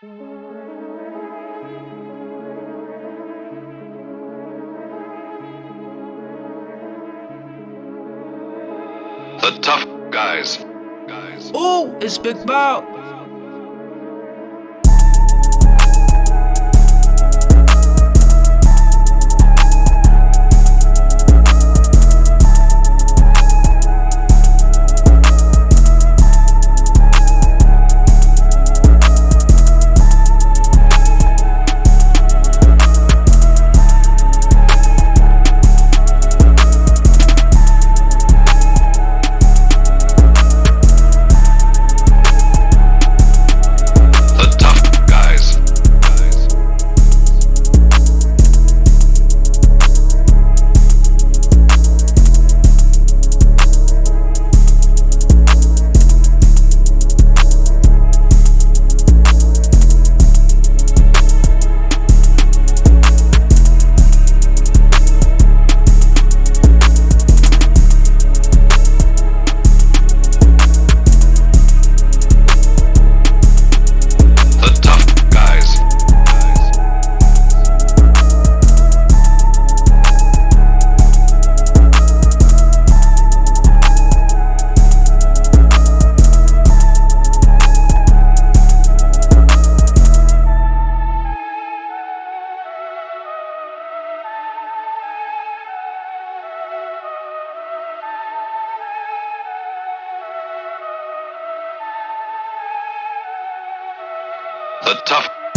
The tough guys. Guys. Ooh, it's Big Bow. The tough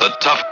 The tough.